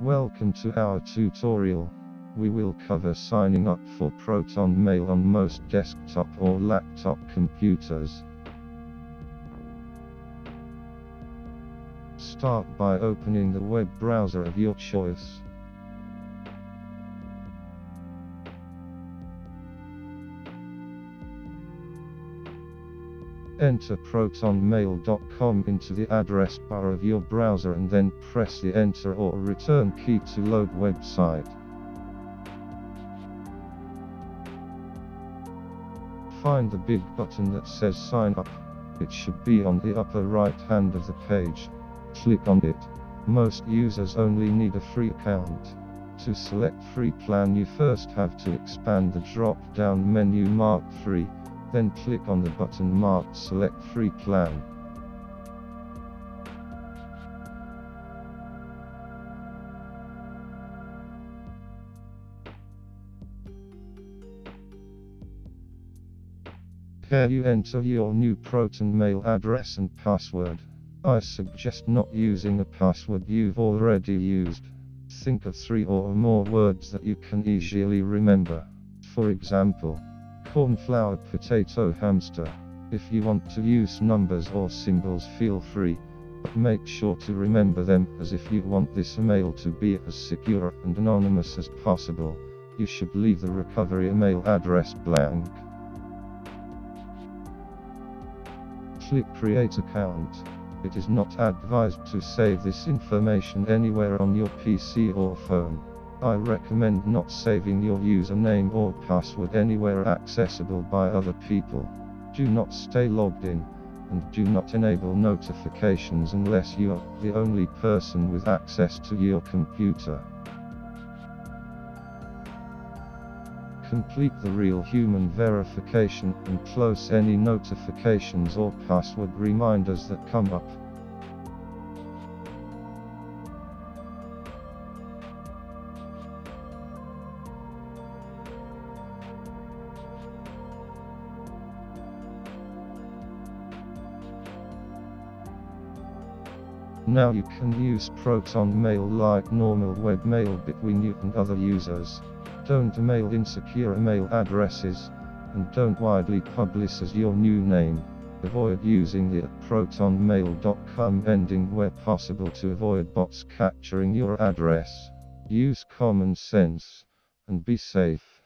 Welcome to our tutorial. We will cover signing up for Proton Mail on most desktop or laptop computers. Start by opening the web browser of your choice. Enter protonmail.com into the address bar of your browser and then press the enter or return key to load website. Find the big button that says sign up. It should be on the upper right hand of the page. Click on it. Most users only need a free account. To select free plan you first have to expand the drop down menu marked free then click on the button marked Select Free Plan. Here you enter your new Proton Mail address and password. I suggest not using a password you've already used. Think of three or more words that you can easily remember. For example, Cornflower potato hamster. If you want to use numbers or symbols feel free, but make sure to remember them as if you want this email to be as secure and anonymous as possible, you should leave the recovery email address blank. Click create account. It is not advised to save this information anywhere on your PC or phone. I recommend not saving your username or password anywhere accessible by other people. Do not stay logged in, and do not enable notifications unless you are the only person with access to your computer. Complete the real human verification and close any notifications or password reminders that come up. Now you can use Proton Mail like normal webmail between you and other users. Don't mail insecure email addresses, and don't widely publicize your new name. Avoid using the protonmail.com ending where possible to avoid bots capturing your address. Use common sense, and be safe.